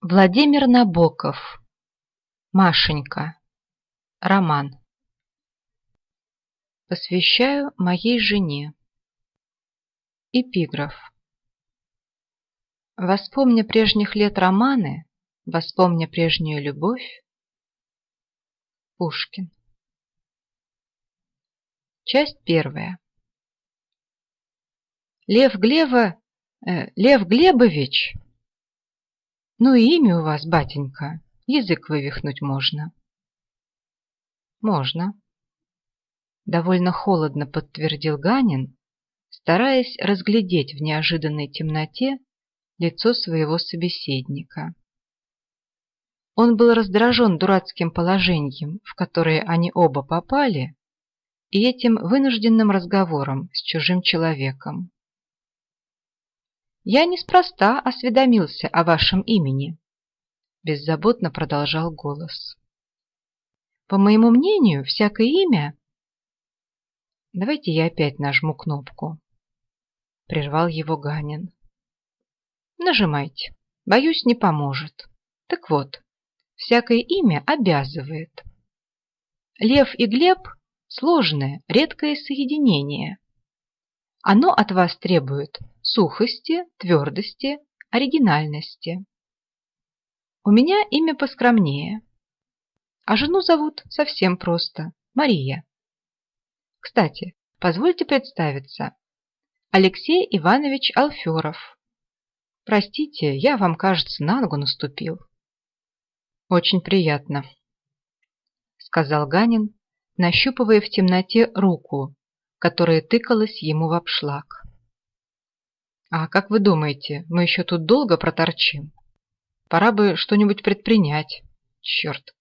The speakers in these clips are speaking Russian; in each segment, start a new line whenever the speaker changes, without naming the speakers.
Владимир Набоков. Машенька. Роман. Посвящаю моей жене. Эпиграф. Воспомня прежних лет романы, Воспомня прежнюю любовь. Пушкин. Часть первая. Лев Глева... Э, Лев Глебович ну и имя у вас, батенька, язык вывихнуть можно. Можно. Довольно холодно подтвердил Ганин, стараясь разглядеть в неожиданной темноте лицо своего собеседника. Он был раздражен дурацким положением, в которое они оба попали, и этим вынужденным разговором с чужим человеком. Я неспроста осведомился о вашем имени, беззаботно продолжал голос. По моему мнению, всякое имя... Давайте я опять нажму кнопку. Прервал его Ганин. Нажимайте. Боюсь, не поможет. Так вот, всякое имя обязывает. Лев и Глеб – сложное, редкое соединение. Оно от вас требует сухости, твердости, оригинальности. У меня имя поскромнее, а жену зовут совсем просто – Мария. Кстати, позвольте представиться. Алексей Иванович Алферов. Простите, я вам, кажется, на ногу наступил. Очень приятно, сказал Ганин, нащупывая в темноте руку, которая тыкалась ему в обшлаг. А как вы думаете, мы еще тут долго проторчим? Пора бы что-нибудь предпринять. Черт.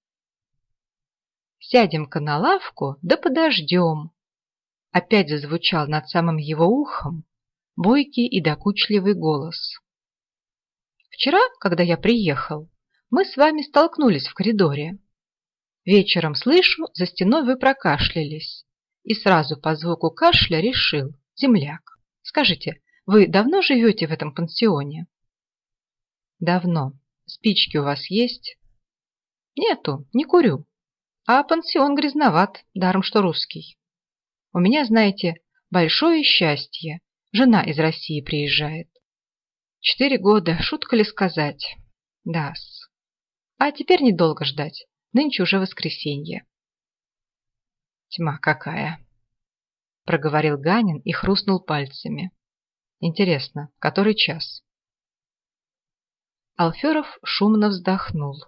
Сядем-ка на лавку, да подождем. Опять зазвучал над самым его ухом бойкий и докучливый голос. Вчера, когда я приехал, мы с вами столкнулись в коридоре. Вечером слышу, за стеной вы прокашлялись, и сразу по звуку кашля решил, земляк. Скажите, вы давно живете в этом пансионе? Давно. Спички у вас есть? Нету, не курю. А пансион грязноват, даром что русский. У меня, знаете, большое счастье. Жена из России приезжает. Четыре года, шутка ли сказать? Да-с. А теперь недолго ждать. Нынче уже воскресенье. Тьма какая! Проговорил Ганин и хрустнул пальцами. Интересно, который час? Алферов шумно вздохнул.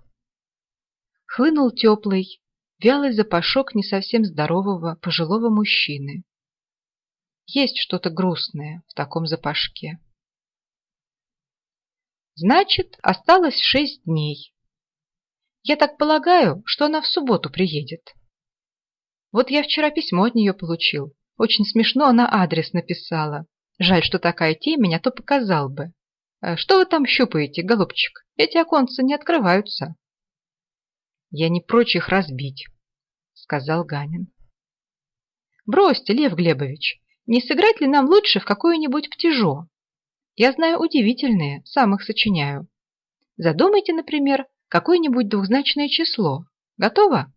Хлынул теплый, вялый запашок не совсем здорового пожилого мужчины. Есть что-то грустное в таком запашке. Значит, осталось шесть дней. Я так полагаю, что она в субботу приедет. Вот я вчера письмо от нее получил. Очень смешно она адрес написала. Жаль, что такая темень, а то показал бы. Э, что вы там щупаете, голубчик? Эти оконцы не открываются. Я не прочь их разбить, сказал Ганин. Бросьте, Лев Глебович, не сыграть ли нам лучше в какое-нибудь птижо? Я знаю удивительные, сам их сочиняю. Задумайте, например, какое-нибудь двухзначное число. Готово?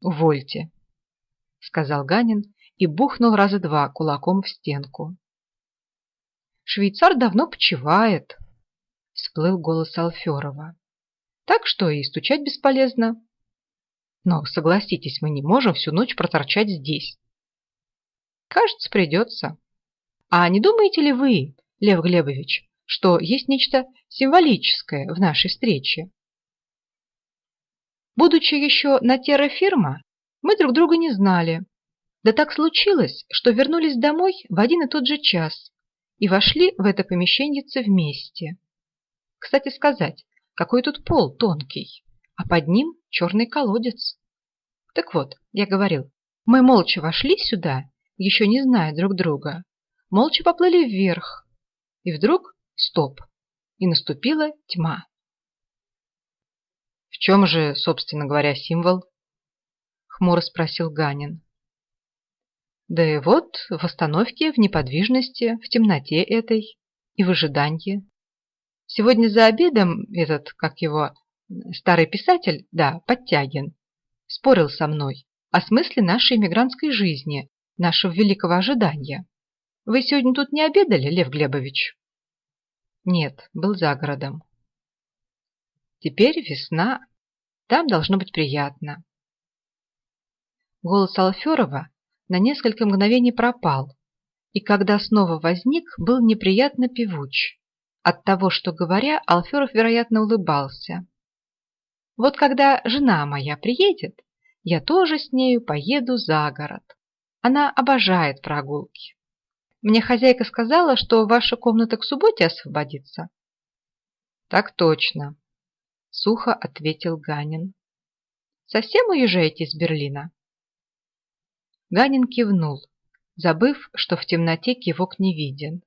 Увольте, сказал Ганин и бухнул раза два кулаком в стенку. Швейцар давно почивает, всплыл голос Алферова. Так что и стучать бесполезно. Но, согласитесь, мы не можем всю ночь проторчать здесь. Кажется, придется. А не думаете ли вы, Лев Глебович, что есть нечто символическое в нашей встрече? Будучи еще на террафирма, мы друг друга не знали. Да так случилось, что вернулись домой в один и тот же час и вошли в это помещение вместе. Кстати сказать, какой тут пол тонкий, а под ним черный колодец. Так вот, я говорил, мы молча вошли сюда, еще не зная друг друга, молча поплыли вверх, и вдруг стоп, и наступила тьма. В чем же, собственно говоря, символ? Хмуро спросил Ганин. Да и вот в остановке, в неподвижности, в темноте этой и в ожидании. Сегодня за обедом этот, как его, старый писатель, да, Подтягин, спорил со мной о смысле нашей иммигрантской жизни, нашего великого ожидания. Вы сегодня тут не обедали, Лев Глебович? Нет, был за городом. Теперь весна. Там должно быть приятно. Голос Алферова на несколько мгновений пропал, и когда снова возник, был неприятно певуч. От того, что говоря, Алферов, вероятно, улыбался. Вот когда жена моя приедет, я тоже с нею поеду за город. Она обожает прогулки. Мне хозяйка сказала, что ваша комната к субботе освободится. Так точно, сухо ответил Ганин. Совсем уезжаете из Берлина? Ганин кивнул, забыв, что в темноте кивок не виден.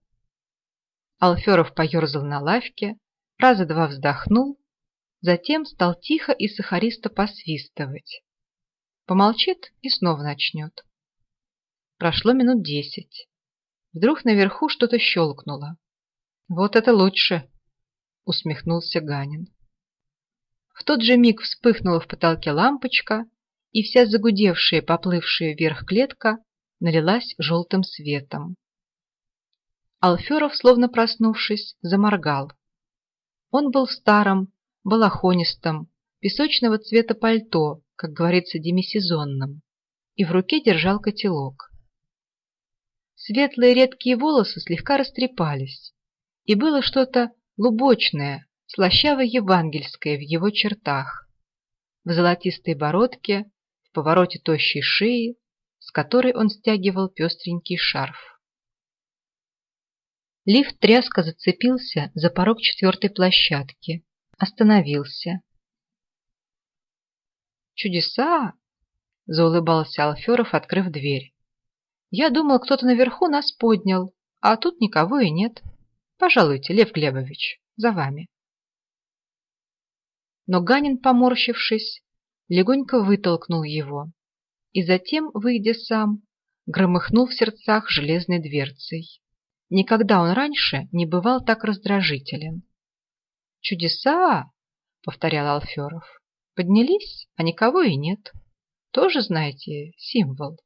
Алферов поерзал на лавке, раза два вздохнул, затем стал тихо и сахаристо посвистывать. Помолчит и снова начнет. Прошло минут десять. Вдруг наверху что-то щелкнуло. «Вот это лучше!» — усмехнулся Ганин. В тот же миг вспыхнула в потолке лампочка, и вся загудевшая, поплывшая вверх клетка налилась желтым светом. Алферов, словно проснувшись, заморгал. Он был в старом, балахонистом, песочного цвета пальто, как говорится, демисезонном, и в руке держал котелок. Светлые редкие волосы слегка растрепались, и было что-то лубочное, слащаво-евангельское в его чертах, в золотистой бородке, повороте тощей шеи, с которой он стягивал пестренький шарф. Лифт тряско зацепился за порог четвертой площадки, остановился. «Чудеса!» – заулыбался Алферов, открыв дверь. Я думал, кто-то наверху нас поднял, а тут никого и нет. Пожалуйте, Лев Глебович, за вами. Но Ганин, поморщившись, легонько вытолкнул его и затем, выйдя сам, громыхнул в сердцах железной дверцей. Никогда он раньше не бывал так раздражителен. «Чудеса!» — повторял Алферов. «Поднялись, а никого и нет. Тоже, знаете, символ».